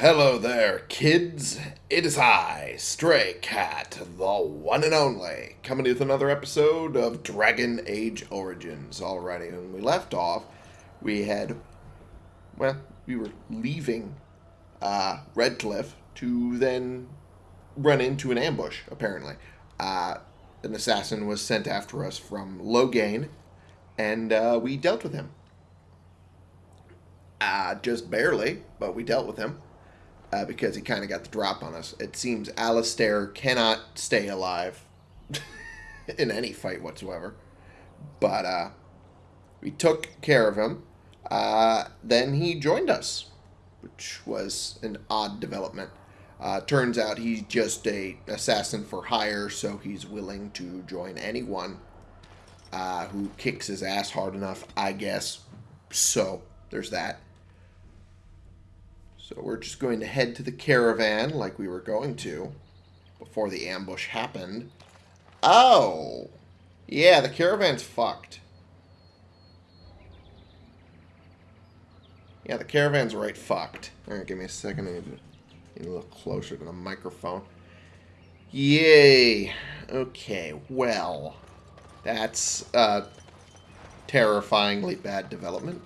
Hello there, kids. It is I, Stray Cat, the one and only, coming to with another episode of Dragon Age Origins. Alrighty, when we left off, we had, well, we were leaving uh, Redcliffe to then run into an ambush, apparently. Uh, an assassin was sent after us from Loghain, and uh, we dealt with him. Uh, just barely, but we dealt with him uh, because he kind of got the drop on us. It seems Alistair cannot stay alive in any fight whatsoever. But uh, we took care of him. Uh, then he joined us, which was an odd development. Uh, turns out he's just a assassin for hire, so he's willing to join anyone uh, who kicks his ass hard enough, I guess. So there's that. So we're just going to head to the caravan like we were going to before the ambush happened. Oh! Yeah, the caravan's fucked. Yeah, the caravan's right fucked. Alright, give me a second. I need to get a little closer to the microphone. Yay! Okay, well. That's uh, terrifyingly bad development.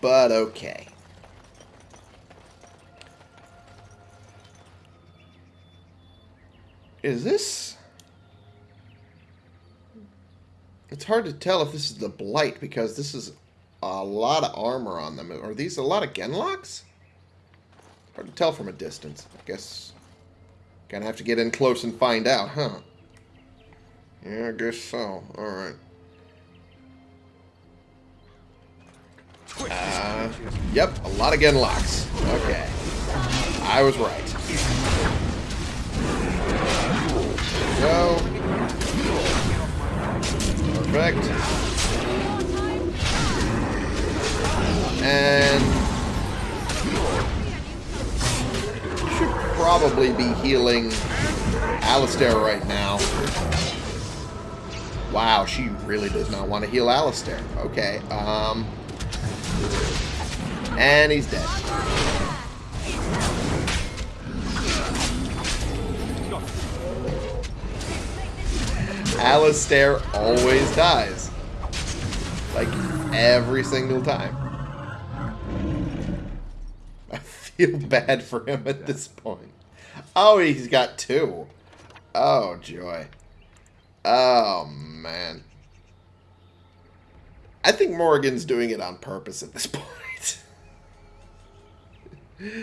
But okay. Is this... It's hard to tell if this is the Blight, because this is a lot of armor on them. Are these a lot of Genlocks? Hard to tell from a distance. I guess... Gonna have to get in close and find out, huh? Yeah, I guess so. Alright. Uh, yep, a lot of Genlocks. Okay. I was right go. Perfect. And should probably be healing Alistair right now. Wow, she really does not want to heal Alistair. Okay, um... And he's dead. Alistair always dies. Like, every single time. I feel bad for him at this point. Oh, he's got two. Oh, joy. Oh, man. I think Morrigan's doing it on purpose at this point.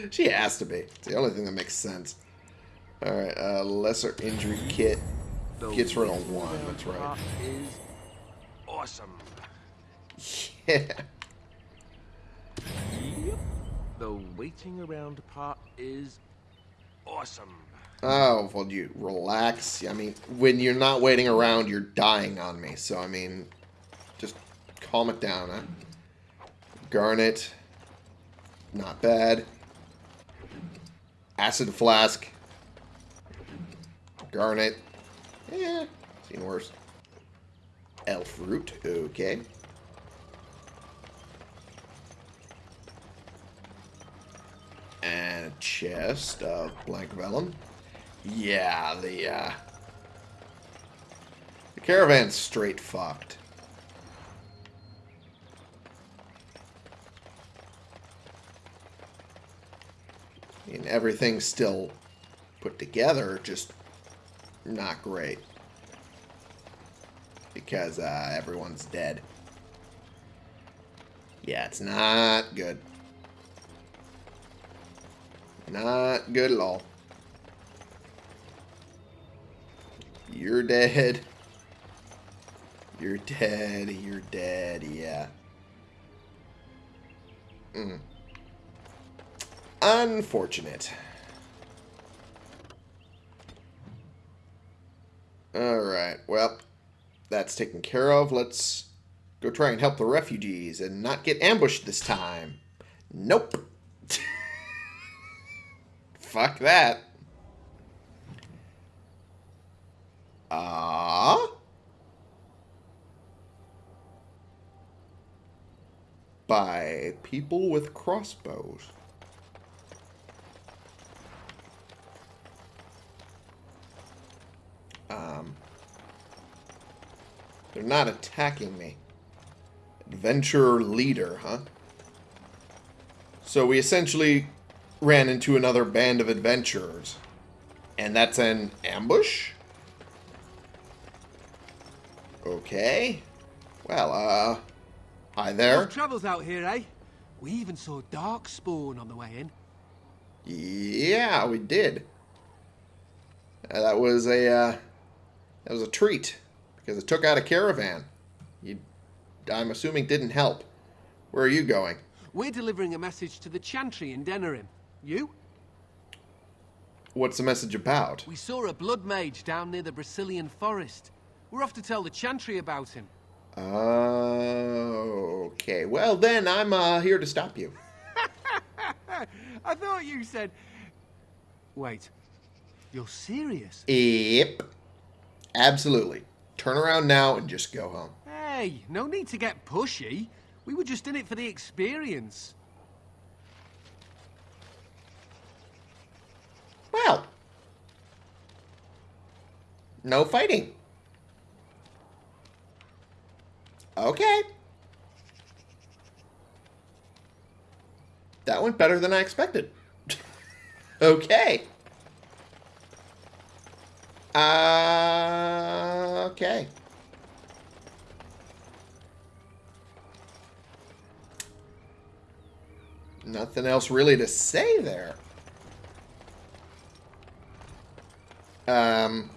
she has to be. It's the only thing that makes sense. Alright, uh, lesser injury kit. Gets rid of one, that's right. Is awesome. Yeah. Yep. The waiting around part is awesome. Oh, well, you relax. I mean, when you're not waiting around, you're dying on me. So, I mean, just calm it down, huh? Garnet. Not bad. Acid Flask. Garnet. Yeah, seen worse. Elf root, okay. And a chest of blank vellum. Yeah, the uh the caravan's straight fucked. I mean, everything's still put together, just not great. Because uh, everyone's dead. Yeah, it's not good. Not good at all. You're dead. You're dead. You're dead. Yeah. Mm. Unfortunate. Alright, well, that's taken care of. Let's go try and help the refugees and not get ambushed this time. Nope. Fuck that. Ah. Uh, by people with crossbows. They're not attacking me. Adventurer leader, huh? So we essentially ran into another band of adventurers. And that's an ambush? Okay. Well, uh... Hi there. Travels out here, eh? We even saw Darkspawn on the way in. Yeah, we did. Uh, that was a, uh... That was a treat. Because it took out a caravan. You, I'm assuming didn't help. Where are you going? We're delivering a message to the Chantry in Denerim. You? What's the message about? We saw a blood mage down near the Brecilian forest. We're off to tell the Chantry about him. Oh, okay. Well, then I'm uh, here to stop you. I thought you said... Wait. You're serious? Yep. Absolutely. Turn around now and just go home. Hey, no need to get pushy. We were just in it for the experience. Well. No fighting. Okay. That went better than I expected. okay. Uh, okay. Nothing else really to say there. Um...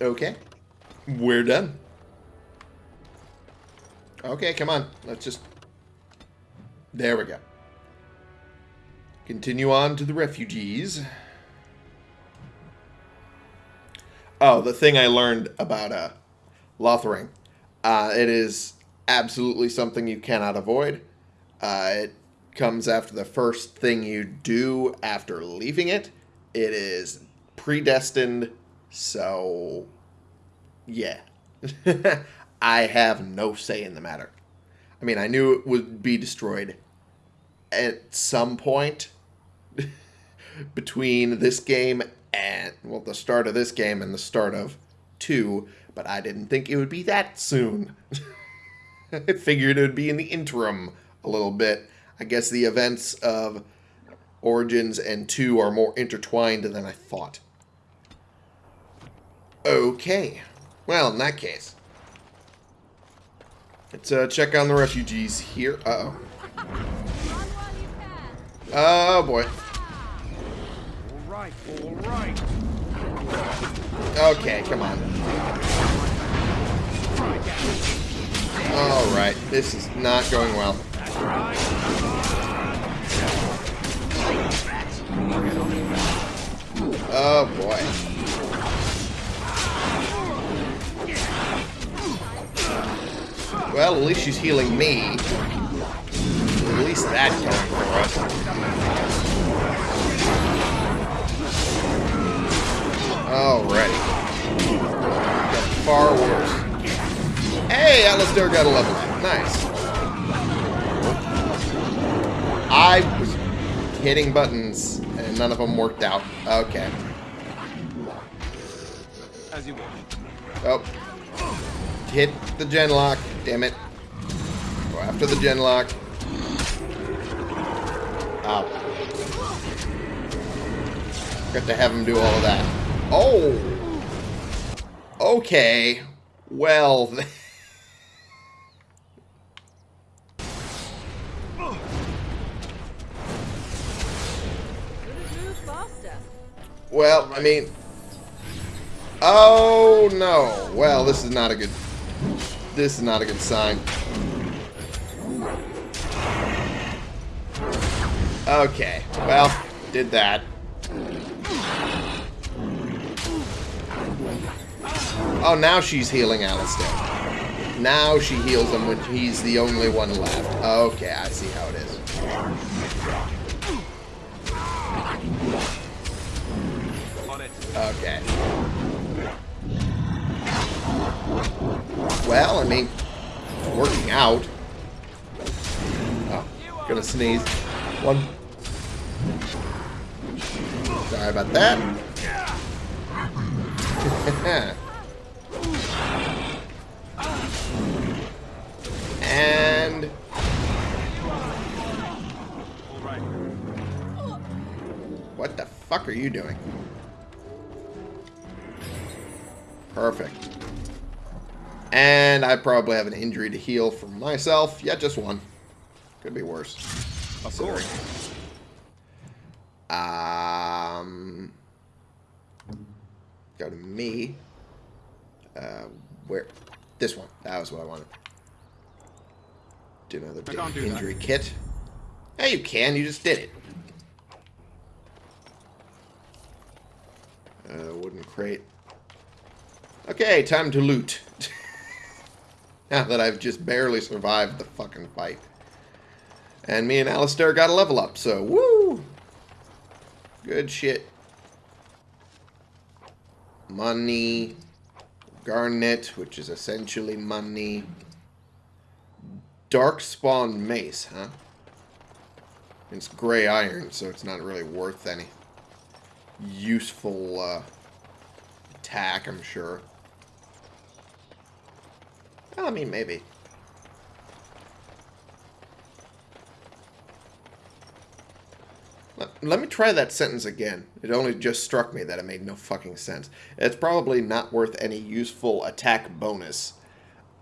Okay. We're done. Okay, come on. Let's just... There we go. Continue on to the refugees. Oh, the thing I learned about uh, Lothering. Uh, it is absolutely something you cannot avoid. Uh, it comes after the first thing you do after leaving it. It is predestined, so yeah. I have no say in the matter. I mean, I knew it would be destroyed at some point between this game and, well, the start of this game and the start of 2, but I didn't think it would be that soon. I figured it would be in the interim a little bit. I guess the events of Origins and 2 are more intertwined than I thought. Okay. Well, in that case. Let's uh, check on the refugees here. Uh-oh. Oh, boy. All right, all right. Okay, come on. Alright, this is not going well. Oh, boy. Well, at least she's healing me. At least that going for us. Alrighty. Got far worse. Hey, Alistair got a level up. Nice. I was hitting buttons and none of them worked out. Okay. As you wish. Oh. Hit the genlock. Damn it. Go after the genlock. Ow. Got to have him do all of that. Oh! Okay. Well... well, I mean... Oh, no. Well, this is not a good... This is not a good sign. Okay. Well, did that. Oh, now she's healing Alistair. Now she heals him when he's the only one left. Okay, I see how it is. Okay. Well, I mean, working out. Oh, gonna sneeze. One. Sorry about that. fuck are you doing? Perfect. And I probably have an injury to heal for myself. Yeah, just one. Could be worse. Of Sorry. course. Um, go to me. Uh, where? This one. That was what I wanted. Do another I can't that. injury kit. Hey, you can. You just did it. Uh, wooden crate. Okay, time to loot. now that I've just barely survived the fucking fight. And me and Alistair got a level up, so woo! Good shit. Money. Garnet, which is essentially money. Darkspawn mace, huh? It's gray iron, so it's not really worth any useful uh, attack, I'm sure. I mean, maybe. Let, let me try that sentence again. It only just struck me that it made no fucking sense. It's probably not worth any useful attack bonus.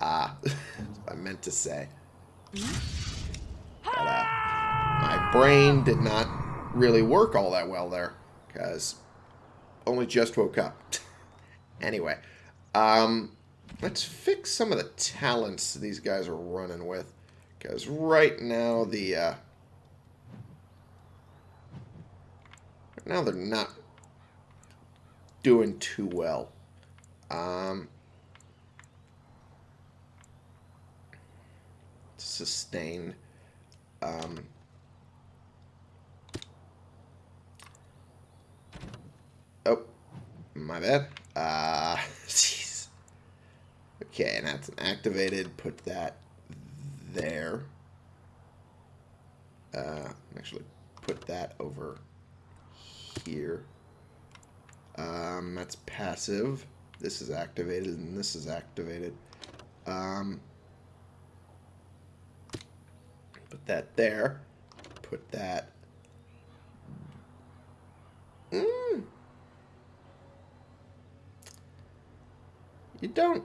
Ah, I meant to say. But, uh, my brain did not really work all that well there. Because only just woke up. anyway, um, let's fix some of the talents these guys are running with. Because right now the, uh, right now they're not doing too well. Um, sustain. Um, oh, my bad. Uh, jeez. Okay, and that's activated. Put that there. Uh, actually, put that over here. Um, that's passive. This is activated, and this is activated. Um, put that there. Put that. Mm. You don't.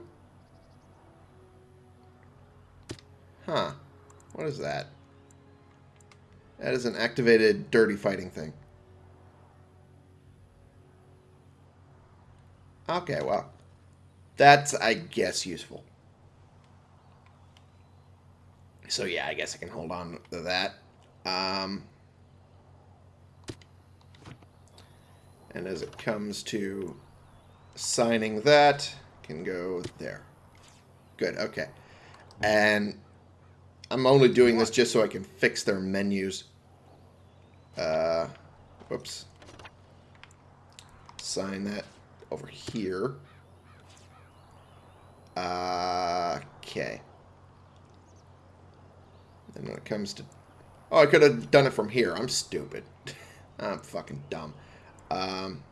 Huh. What is that? That is an activated dirty fighting thing. Okay, well. That's, I guess, useful. So yeah, I guess I can hold on to that. Um, and as it comes to signing that, can go there. Good, okay. And I'm only doing this just so I can fix their menus. Uh, whoops. Sign that over here. Uh, okay. And when it comes to... Oh, I could have done it from here. I'm stupid. I'm fucking dumb. Um,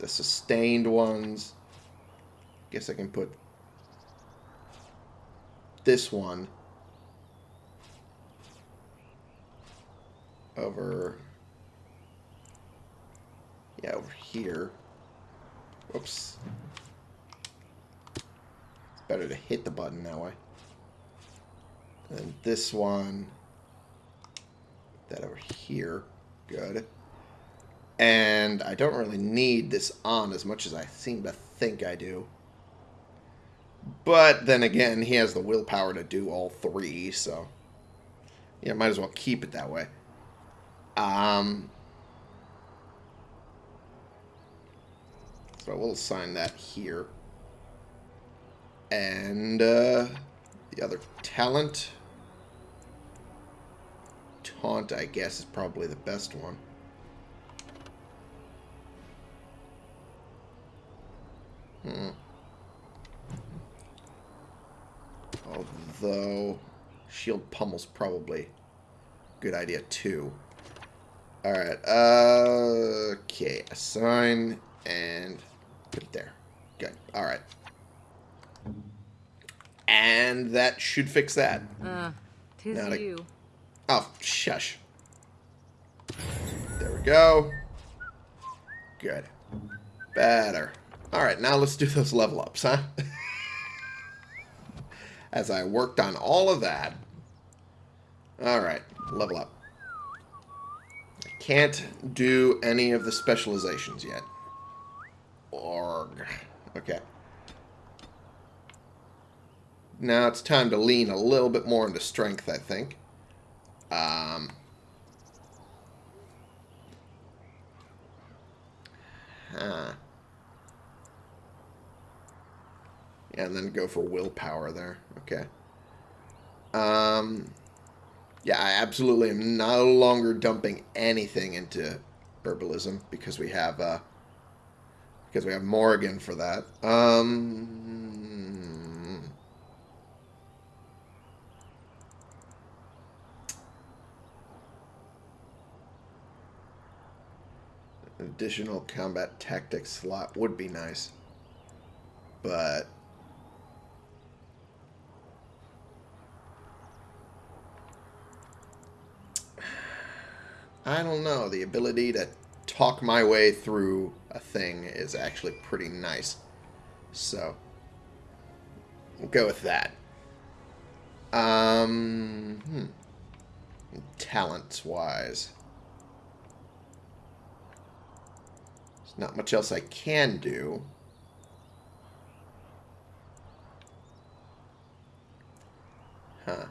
the sustained ones. Guess I can put this one over... Yeah, over here. Whoops. It's better to hit the button that way. And this one, that over here. Good. And I don't really need this on as much as I seem to think I do. But then again, he has the willpower to do all three, so... Yeah, might as well keep it that way. Um... So we'll assign that here. And, uh... The other talent... Taunt, I guess, is probably the best one. Hmm. Although, shield pummel's probably a good idea too. Alright, uh, okay, assign and put it there. Good, alright. And that should fix that. Uh, tis Not a- you. Oh, shush. There we go. Good. Better. Alright, now let's do those level ups, huh? As I worked on all of that. Alright, level up. I can't do any of the specializations yet. Org. Okay. Now it's time to lean a little bit more into strength, I think. Um, huh. And then go for willpower there. Okay. Um, yeah, I absolutely am no longer dumping anything into herbalism because we have uh, because we have Morrigan for that. Um, additional combat tactics slot would be nice, but I don't know. The ability to talk my way through a thing is actually pretty nice. So, we'll go with that. Um, hmm. Talents-wise. There's not much else I can do. Huh.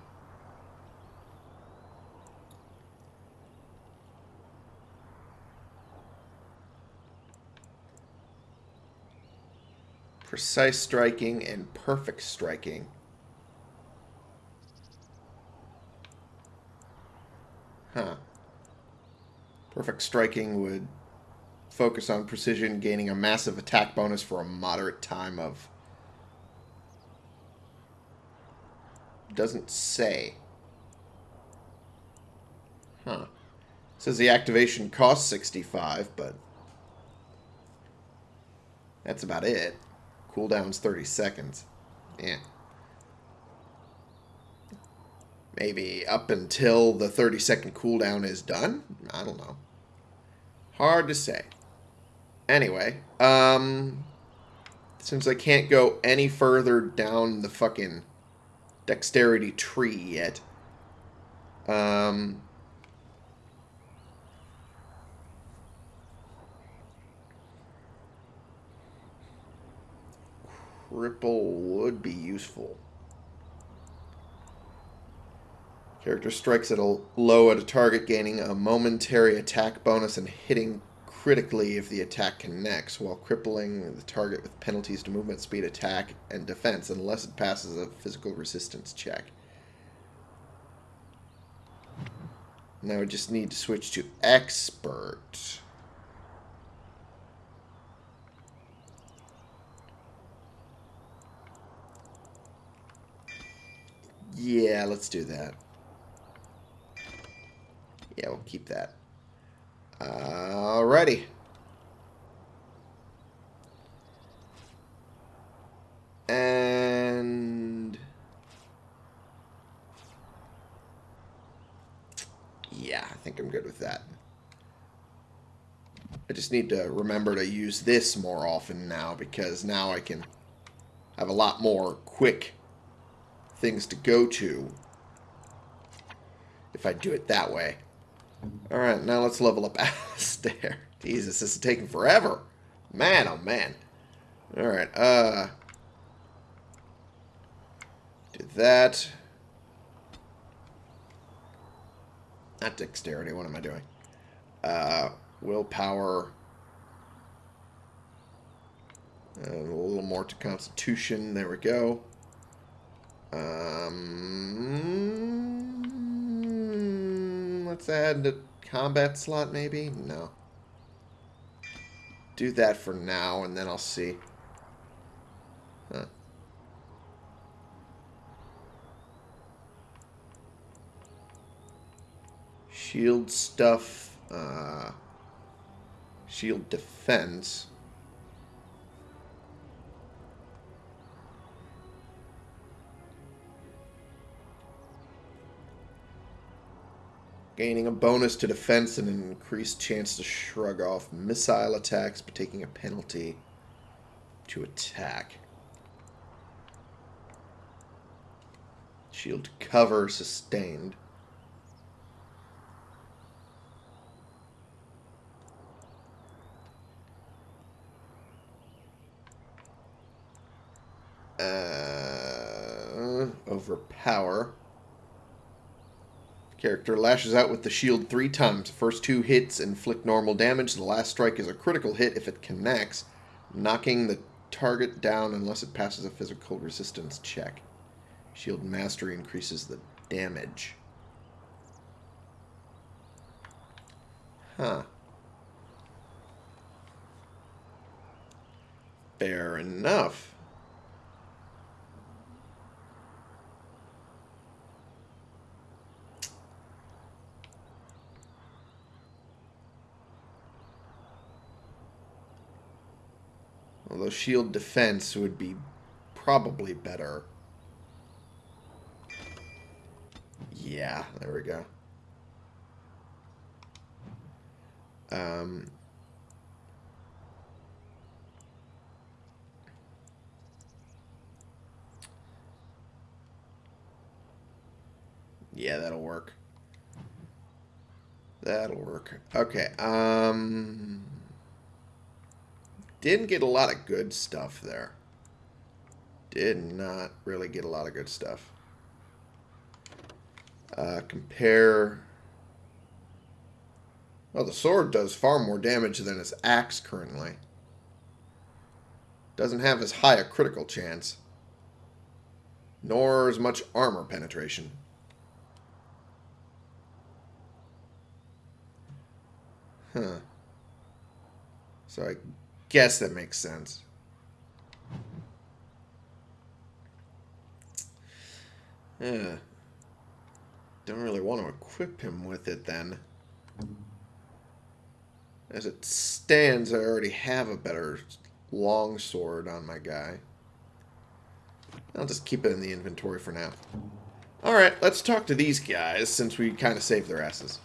Precise striking and perfect striking. Huh. Perfect striking would focus on precision, gaining a massive attack bonus for a moderate time of... Doesn't say. Huh. Says the activation costs 65, but... That's about it. Cooldown's 30 seconds. Yeah. Maybe up until the 30 second cooldown is done? I don't know. Hard to say. Anyway, um, since I can't go any further down the fucking dexterity tree yet, um, cripple would be useful. Character strikes at a low at a target, gaining a momentary attack bonus and hitting critically if the attack connects, while crippling the target with penalties to movement, speed, attack, and defense, unless it passes a physical resistance check. Now we just need to switch to expert. Yeah, let's do that. Yeah, we'll keep that. Alrighty. And... Yeah, I think I'm good with that. I just need to remember to use this more often now because now I can have a lot more quick things to go to if I do it that way. Alright, now let's level up Alistair. Jesus, this is taking forever. Man, oh man. Alright, uh... Do that. Not dexterity, what am I doing? Uh, willpower. Uh, a little more to constitution, there we go. Um, let's add the combat slot, maybe? No. Do that for now, and then I'll see. Huh. Shield stuff Uh, shield defense. Gaining a bonus to defense and an increased chance to shrug off missile attacks, but taking a penalty to attack. Shield cover sustained. Uh, overpower. Character lashes out with the shield three times. First two hits inflict normal damage. The last strike is a critical hit if it connects, knocking the target down unless it passes a physical resistance check. Shield Mastery increases the damage. Huh. Fair enough. Although shield defense would be probably better. Yeah, there we go. Um, yeah, that'll work. That'll work. Okay, um... Didn't get a lot of good stuff there. Did not really get a lot of good stuff. Uh, compare... Well, the sword does far more damage than his axe currently. Doesn't have as high a critical chance. Nor as much armor penetration. Huh. So I guess that makes sense. Don't really want to equip him with it then. As it stands, I already have a better long sword on my guy. I'll just keep it in the inventory for now. Alright, let's talk to these guys since we kind of saved their asses.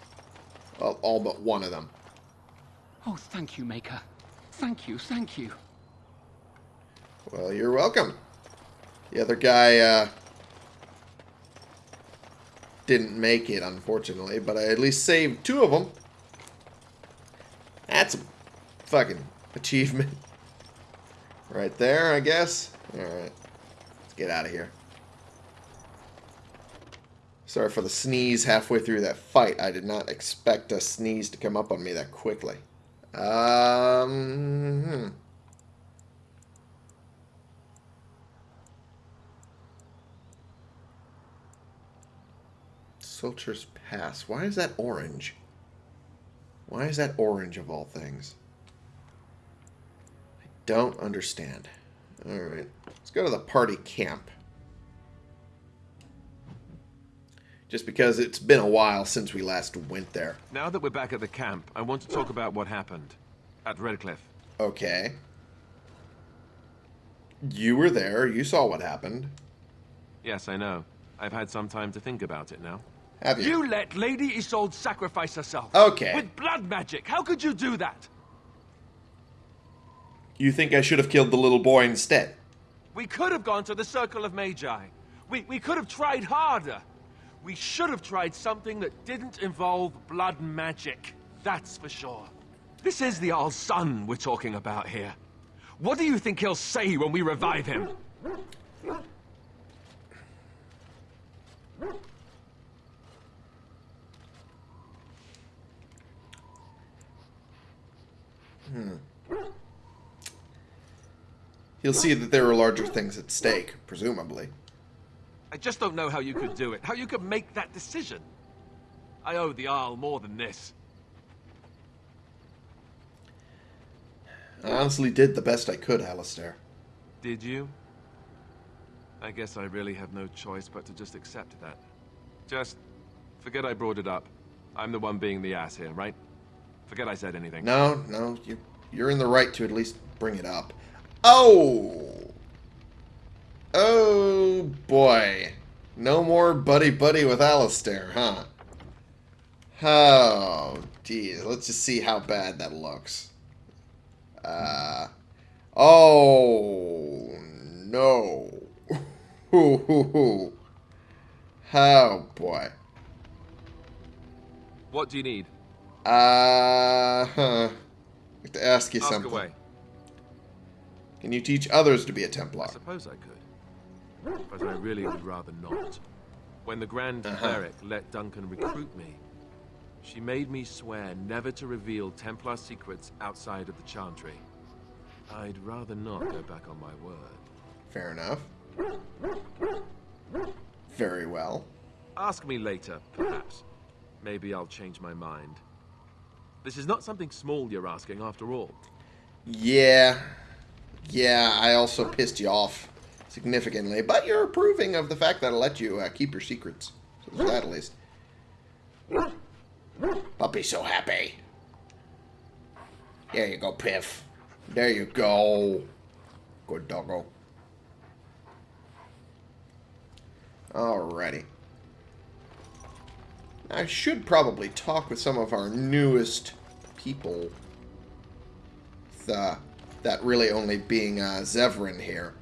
Well, all but one of them. Oh, thank you, Maker. Thank you, thank you. Well, you're welcome. The other guy uh, didn't make it, unfortunately, but I at least saved two of them. That's a fucking achievement. Right there, I guess. Alright. Let's get out of here. Sorry for the sneeze halfway through that fight. I did not expect a sneeze to come up on me that quickly. Um... Hmm. Sulcher's Pass. Why is that orange? Why is that orange of all things? I don't understand. Alright. Let's go to the party camp. Just because it's been a while since we last went there. Now that we're back at the camp, I want to talk about what happened at Redcliffe. Okay. You were there. You saw what happened. Yes, I know. I've had some time to think about it now. Have you? You let Lady Isolde sacrifice herself. Okay. With blood magic. How could you do that? You think I should have killed the little boy instead? We could have gone to the Circle of Magi. We, we could have tried harder. We should have tried something that didn't involve blood magic. That's for sure. This is the Arl's son we're talking about here. What do you think he'll say when we revive him? Hmm. He'll see that there are larger things at stake, presumably. I just don't know how you could do it, how you could make that decision. I owe the Isle more than this. I honestly did the best I could, Alistair. Did you? I guess I really have no choice but to just accept that. Just forget I brought it up. I'm the one being the ass here, right? Forget I said anything. No, no, you, you're in the right to at least bring it up. Oh! Oh, boy. No more buddy-buddy with Alistair, huh? Oh, geez. Let's just see how bad that looks. Uh... Oh, no. Oh, boy. What do you need? Uh, huh. I have to ask you Ask something. away. Can you teach others to be a Templar? I suppose I could. But I really would rather not. When the Grand Uh-huh. Cleric let Duncan recruit me, she made me swear never to reveal Templar secrets outside of the Chantry. I'd rather not go back on my word. Fair enough. Very well. Ask me later, perhaps. Maybe I'll change my mind. This is not something small you're asking, after all. Yeah. Yeah, I also pissed you off significantly, but you're approving of the fact that I let you uh, keep your secrets. So there's that at least. Puppy so happy. There you go, Piff. There you go. Good doggo. Alrighty. I should probably talk with some of our newest people. The, that really only being uh, Zevran here.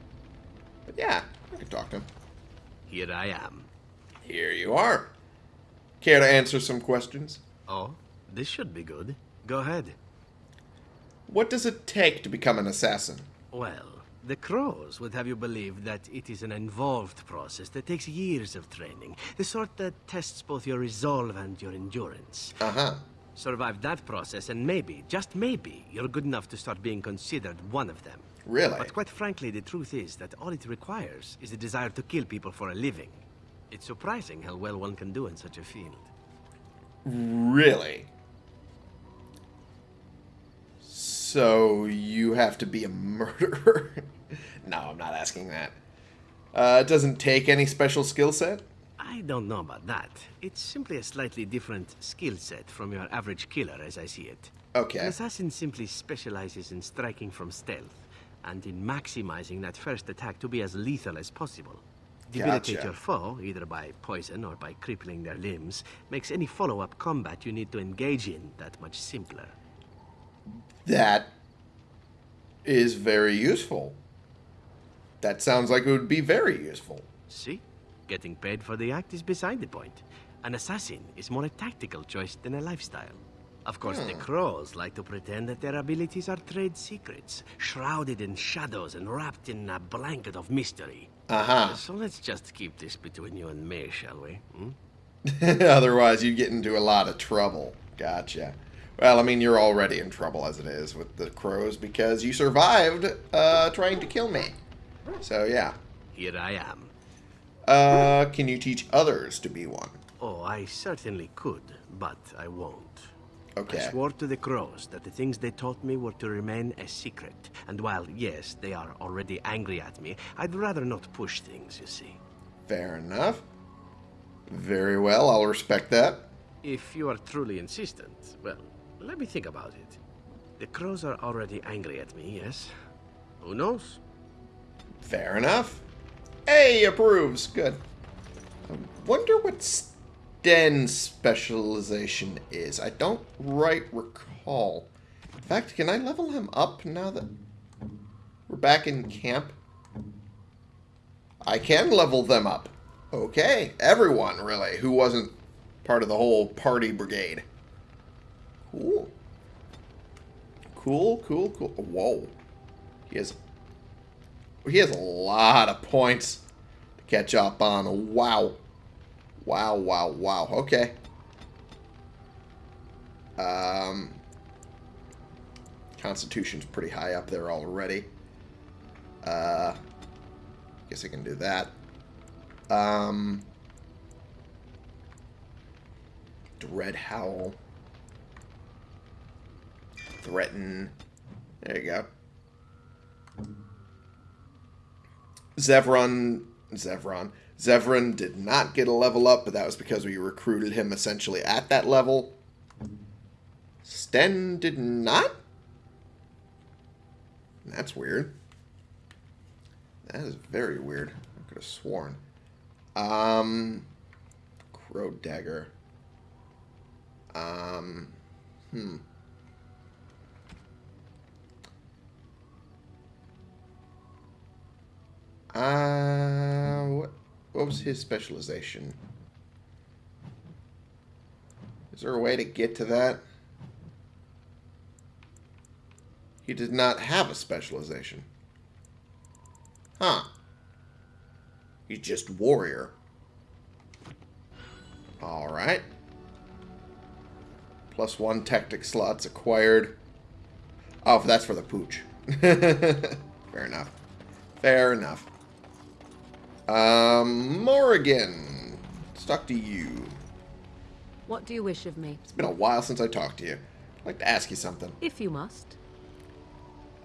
But yeah, I can talk to him. Here I am. Here you are. Care to answer some questions? Oh, this should be good. Go ahead. What does it take to become an assassin? Well, the crows would have you believe that it is an involved process that takes years of training. The sort that tests both your resolve and your endurance. Uh-huh. Survive that process and maybe, just maybe, you're good enough to start being considered one of them. Really? But quite frankly, the truth is that all it requires is a desire to kill people for a living. It's surprising how well one can do in such a field. Really? So you have to be a murderer? no, I'm not asking that. Uh, it doesn't take any special skill set? I don't know about that. It's simply a slightly different skill set from your average killer, as I see it. An Okay. assassin simply specializes in striking from stealth, and in maximizing that first attack to be as lethal as possible. Debilitate Gotcha. your foe, either by poison or by crippling their limbs, makes any follow-up combat you need to engage in that much simpler. That is very useful. That sounds like it would be very useful. See? Getting paid for the act is beside the point. An assassin is more a tactical choice than a lifestyle. Of course, the crows like to pretend that their abilities are trade secrets, shrouded in shadows and wrapped in a blanket of mystery. Uh-huh. So let's just keep this between you and me, shall we? Hmm? Otherwise, you get into a lot of trouble. Gotcha. Well, I mean, you're already in trouble as it is with the crows because you survived uh, trying to kill me. So, yeah. Here I am. Uh, can you teach others to be one? Oh, I certainly could, but I won't. Okay. I swore to the crows that the things they taught me were to remain a secret. And while, yes, they are already angry at me, I'd rather not push things, you see. Fair enough. Very well, I'll respect that. If you are truly insistent, well, let me think about it. The crows are already angry at me, yes? Who knows? Fair enough. A approves. Good. I wonder what Sten's specialization is. I don't right recall. In fact, can I level him up now that we're back in camp? I can level them up. Okay, everyone, really, who wasn't part of the whole party brigade. Cool. Cool, cool, cool. Whoa. He has he has a lot of points to catch up on. Wow. Wow, wow, wow. Okay. Um, Constitution's pretty high up there already. Uh, guess I can do that. Um, Dread Howl. Threaten. There you go. Zevran, Zevran, Zevran did not get a level up, but that was because we recruited him essentially at that level. Sten did not? That's weird. That is very weird. I could have sworn. Um, Crow Dagger. Um, hmm. Uh, his specialization? Is there a way to get to that? He did not have a specialization. Huh. He's just warrior. Alright. Plus one tactic slots acquired. Oh, that's for the pooch. Fair enough. Fair enough. Um, Morrigan. Let's talk to you. What do you wish of me? It's been a while since I talked to you. I'd like to ask you something. If you must.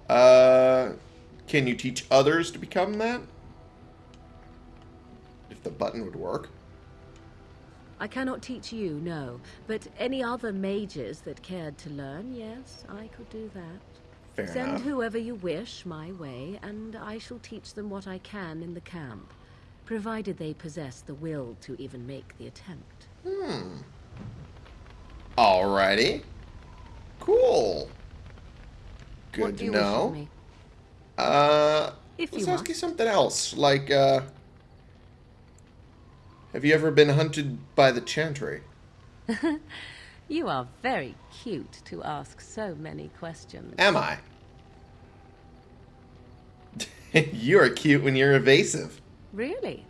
Uh, can you teach others to become that? If the button would work. I cannot teach you, no. But any other mages that cared to learn, yes, I could do that. Fair Send enough. whoever you wish my way, and I shall teach them what I can in the camp, provided they possess the will to even make the attempt. Hmm. Alrighty. Cool. Good what do to you wish know. of me? Uh, If let's you ask you something else. Like, uh, have you ever been hunted by the Chantry? You are very cute to ask so many questions. Am I? you're cute when you're evasive. Really?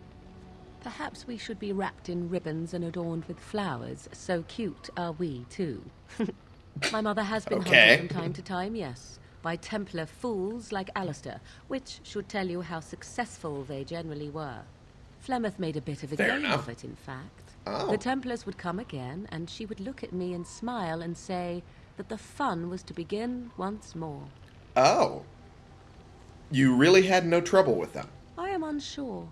Perhaps we should be wrapped in ribbons and adorned with flowers. So cute are we, too. My mother has been Okay. hunted from time to time, yes, by Templar fools like Alistair, which should tell you how successful they generally were. Flemeth made a bit of a Fair game enough. of it, in fact. Oh. The Templars would come again, and she would look at me and smile and say that the fun was to begin once more. Oh. You really had no trouble with them. I am unsure.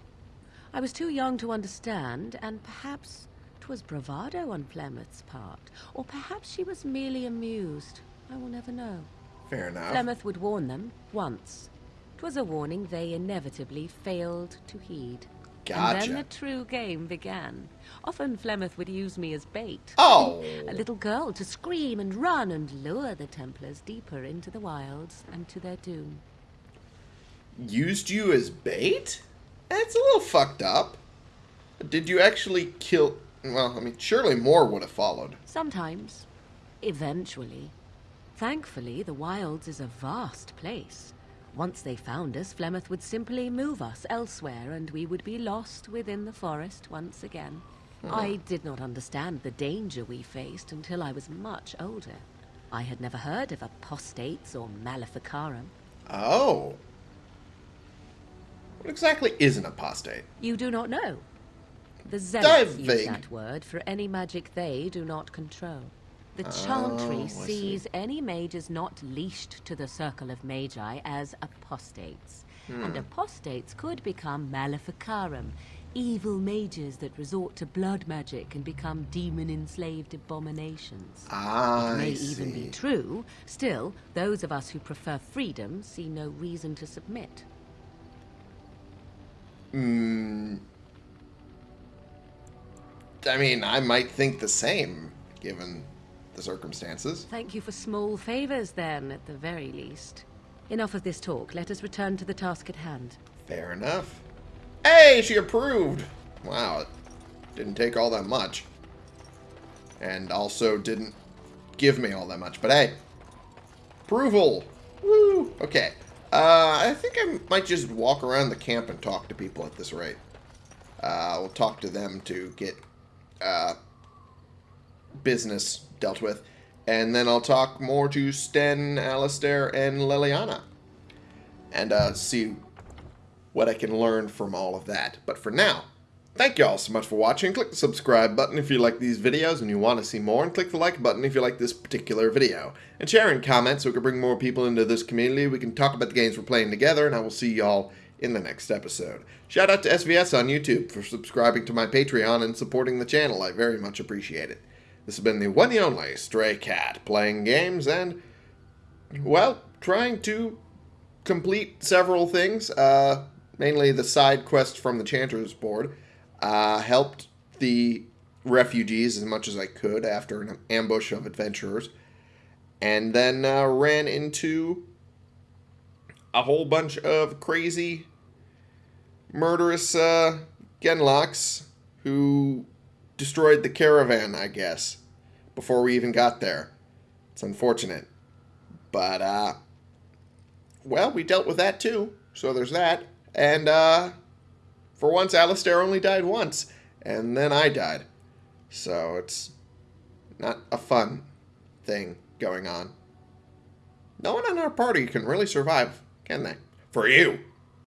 I was too young to understand, and perhaps 'twas bravado on Flemeth's part, or perhaps she was merely amused. I will never know. Fair enough. Flemeth would warn them once. 'Twas a warning they inevitably failed to heed. Gotcha. And then the true game began. Often Flemeth would use me as bait. Oh. A little girl to scream and run and lure the Templars deeper into the wilds and to their doom. Used you as bait? That's a little fucked up. Did you actually kill... Well, I mean, surely more would have followed. Sometimes. Eventually. Thankfully, the wilds is a vast place. Once they found us, Flemeth would simply move us elsewhere, and we would be lost within the forest once again. Hmm. I did not understand the danger we faced until I was much older. I had never heard of apostates or maleficarum. Oh. What exactly is an apostate? You do not know. The Zealots use that word for any magic they do not control. The Chantry Oh, I see. sees any mages not leashed to the Circle of Magi as apostates. Hmm. And apostates could become maleficarum, evil mages that resort to blood magic and become demon-enslaved abominations. I It may even be true. Still, those of us who prefer freedom see no reason to submit. Mm, I mean, I might think the same, given the circumstances. Thank you for small favors, then, at the very least. Enough of this talk. Let us return to the task at hand. Fair enough. Hey, she approved! Wow, it didn't take all that much. And also didn't give me all that much, but hey. Approval! Woo! Okay. Uh, I think I might just walk around the camp and talk to people at this rate. Uh, we'll talk to them to get uh, business dealt with. And then I'll talk more to Sten, Alistair, and Leliana. And uh, see what I can learn from all of that. But for now, thank you all so much for watching. Click the subscribe button if you like these videos and you want to see more, and click the like button if you like this particular video. And share and comment so we can bring more people into this community. We can talk about the games we're playing together, and I will see y'all in the next episode. Shout out to SVS on YouTube for subscribing to my Patreon and supporting the channel. I very much appreciate it. This has been the one and only Stray Cat, playing games and, well, trying to complete several things. Uh, mainly the side quest from the Chanters board. Uh, helped the refugees as much as I could after an ambush of adventurers. And then uh, ran into a whole bunch of crazy, murderous uh, Genlocks who destroyed the caravan, I guess, before we even got there. It's unfortunate. But, uh, well, we dealt with that too, so there's that. And, uh, for once, Alistair only died once, and then I died. So it's not a fun thing going on. No one on our party can really survive, can they? For you.